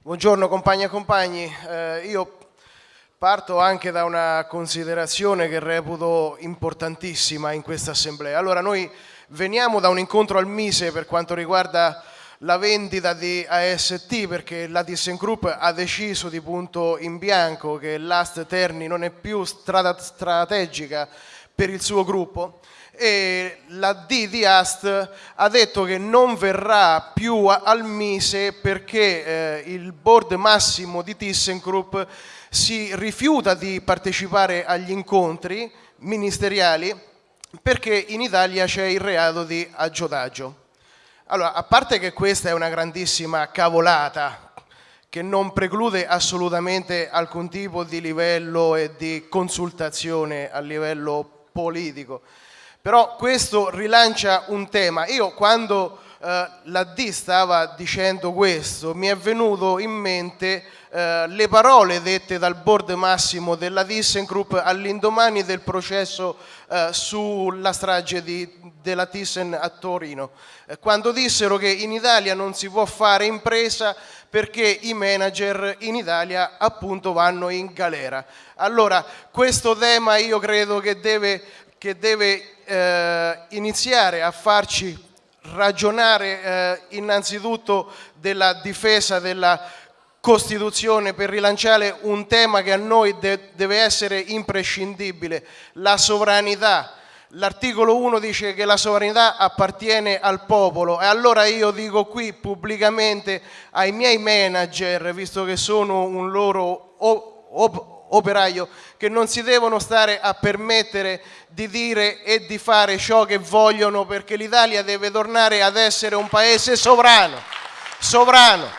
Buongiorno compagni e compagni, eh, io parto anche da una considerazione che reputo importantissima in questa assemblea. Allora noi veniamo da un incontro al Mise per quanto riguarda la vendita di AST perché la ThyssenKrupp ha deciso di punto in bianco che l'Ast Terni non è più strategica per il suo gruppo e la D di Ast ha detto che non verrà più al Mise perché eh, il board massimo di ThyssenKrupp si rifiuta di partecipare agli incontri ministeriali perché in Italia c'è il reato di aggiotaggio. Allora, a parte che questa è una grandissima cavolata che non preclude assolutamente alcun tipo di livello e di consultazione a livello politico, però questo rilancia un tema. Io quando eh, la D stava dicendo questo mi è venuto in mente eh, le parole dette dal board massimo della ThyssenKrupp all'indomani del processo eh, sulla strage di, della Thyssen a Torino, eh, quando dissero che in Italia non si può fare impresa perché i manager in Italia appunto vanno in galera. Allora questo tema io credo che deve che deve eh, iniziare a farci ragionare eh, innanzitutto della difesa della Costituzione per rilanciare un tema che a noi de deve essere imprescindibile, la sovranità. L'articolo 1 dice che la sovranità appartiene al popolo e allora io dico qui pubblicamente ai miei manager, visto che sono un loro operaio che non si devono stare a permettere di dire e di fare ciò che vogliono perché l'Italia deve tornare ad essere un paese sovrano, sovrano.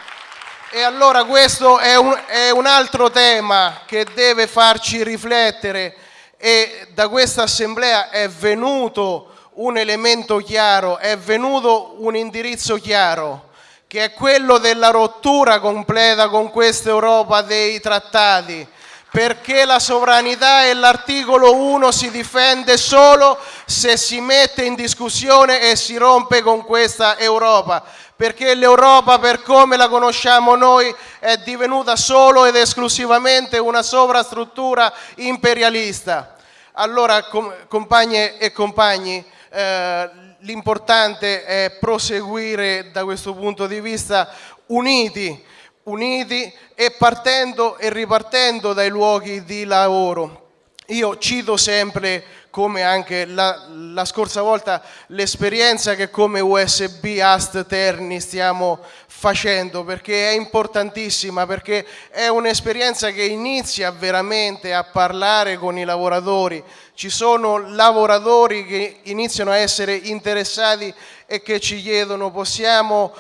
E allora questo è un, è un altro tema che deve farci riflettere e da questa assemblea è venuto un elemento chiaro, è venuto un indirizzo chiaro che è quello della rottura completa con questa Europa dei trattati, perché la sovranità e l'articolo 1 si difende solo se si mette in discussione e si rompe con questa Europa, perché l'Europa per come la conosciamo noi è divenuta solo ed esclusivamente una sovrastruttura imperialista. Allora, com compagne e compagni, eh, l'importante è proseguire da questo punto di vista uniti, uniti e partendo e ripartendo dai luoghi di lavoro. Io cito sempre, come anche la, la scorsa volta, l'esperienza che come USB Ast Terni stiamo facendo perché è importantissima, perché è un'esperienza che inizia veramente a parlare con i lavoratori. Ci sono lavoratori che iniziano a essere interessati e che ci chiedono possiamo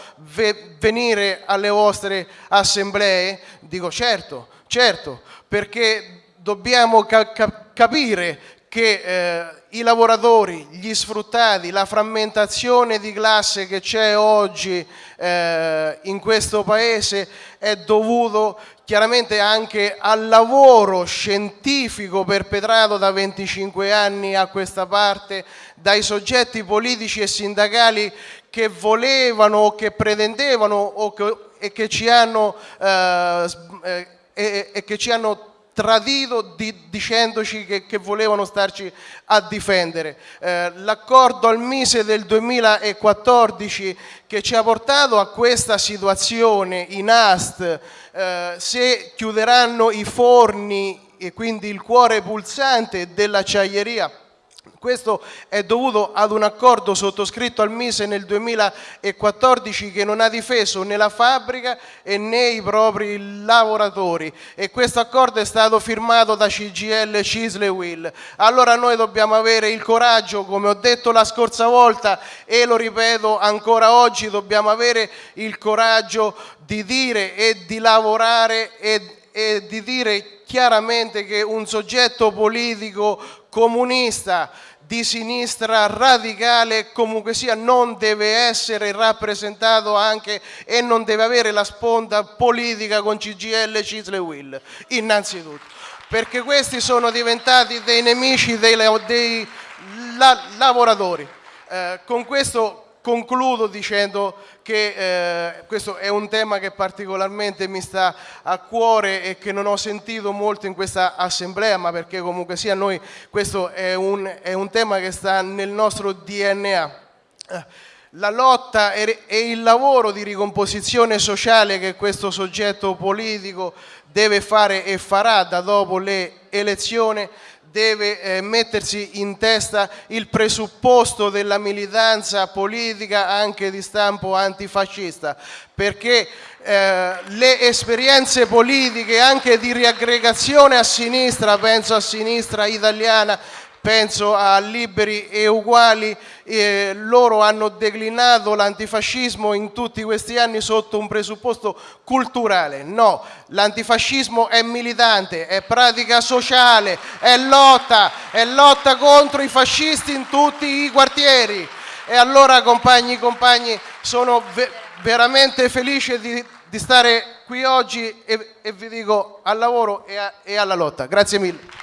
venire alle vostre assemblee? Dico certo, certo, perché dobbiamo ca capire che eh, i lavoratori, gli sfruttati, la frammentazione di classe che c'è oggi eh, in questo paese è dovuto chiaramente anche al lavoro scientifico perpetrato da 25 anni a questa parte dai soggetti politici e sindacali che volevano o che pretendevano o che, e, che ci hanno, eh, eh e, e che ci hanno tradito di, dicendoci che, che, volevano starci a difendere. Eh, L'accordo al Mise del 2014 che ci ha portato a questa situazione in Ast, eh, se chiuderanno i forni e quindi il cuore pulsante dell'acciaieria, questo è dovuto ad un accordo sottoscritto al Mise nel 2014 che non ha difeso né la fabbrica né i propri lavoratori e questo accordo è stato firmato da CGL, Cisle Will. Allora noi dobbiamo avere il coraggio, come ho detto la scorsa volta e lo ripeto ancora oggi, dobbiamo avere il coraggio di dire e di lavorare e, e di dire chiaramente che un soggetto politico comunista di sinistra radicale comunque sia non deve essere rappresentato anche e non deve avere la sponda politica con CGL, Cisle e Will, innanzitutto, perché questi sono diventati dei nemici dei, dei la, lavoratori. Eh, con questo concludo dicendo che eh, questo è un tema che particolarmente mi sta a cuore e che non ho sentito molto in questa assemblea, ma perché comunque sia noi questo è un, è un tema che sta nel nostro DNA. La lotta e il lavoro di ricomposizione sociale che questo soggetto politico deve fare e farà da dopo le elezioni deve eh, mettersi in testa il presupposto della militanza politica anche di stampo antifascista, perché eh, le esperienze politiche anche di riaggregazione a sinistra, penso a sinistra italiana, penso a Liberi e Uguali, eh, loro hanno declinato l'antifascismo in tutti questi anni sotto un presupposto culturale. No, l'antifascismo è militante, è pratica sociale, è lotta, è lotta contro i fascisti in tutti i quartieri. E allora compagni compagni sono ve veramente felice di, di, stare qui oggi e, e vi dico al lavoro e, a, e alla lotta. Grazie mille.